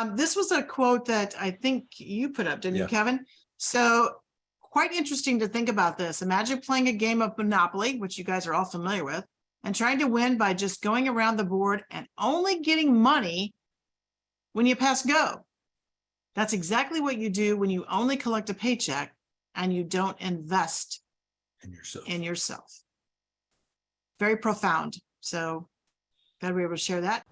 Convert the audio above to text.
Um, this was a quote that I think you put up, didn't you, Kevin? So quite interesting to think about this. Imagine playing a game of Monopoly, which you guys are all familiar with, and trying to win by just going around the board and only getting money when you pass go. That's exactly what you do when you only collect a paycheck and you don't invest in yourself. in yourself. Very profound. So glad we were able to share that.